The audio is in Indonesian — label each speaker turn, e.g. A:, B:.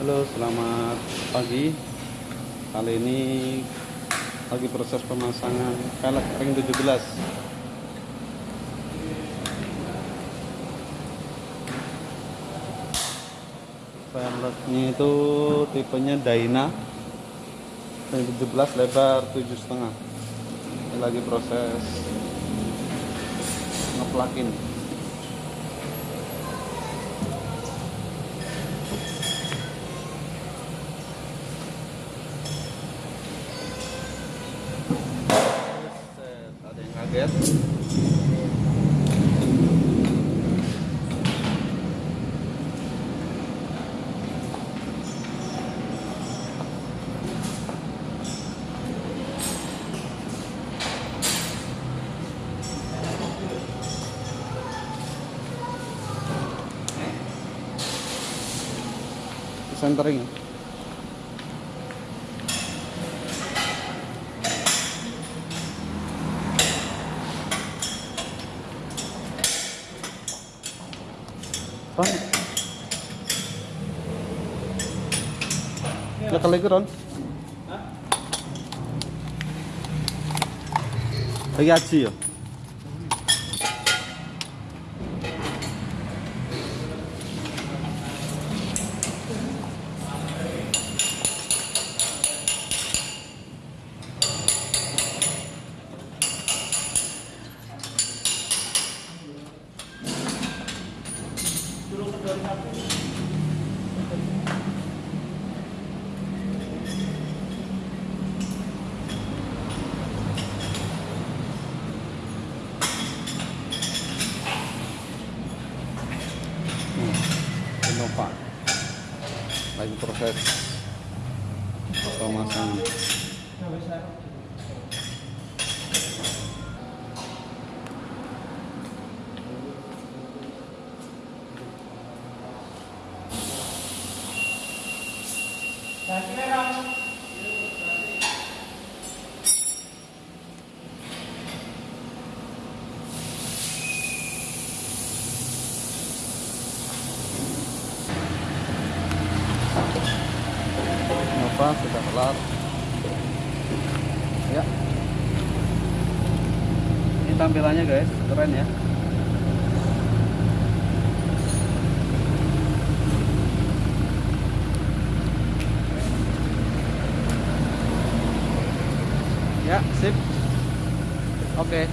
A: Halo, selamat pagi. Kali ini lagi proses pemasangan pelek ring 17. Peleknya itu tipenya Dyna ring 17 lebar 7,5. Ini lagi proses ngeplakin. Set, ada yang kaget centering Ron Lekal lagi Ron Lagi aji ya Hmm, Innova lagi proses pemasangan Sudah kelar. Ya. Ini tampilannya guys. Keren ya ya sip. Oke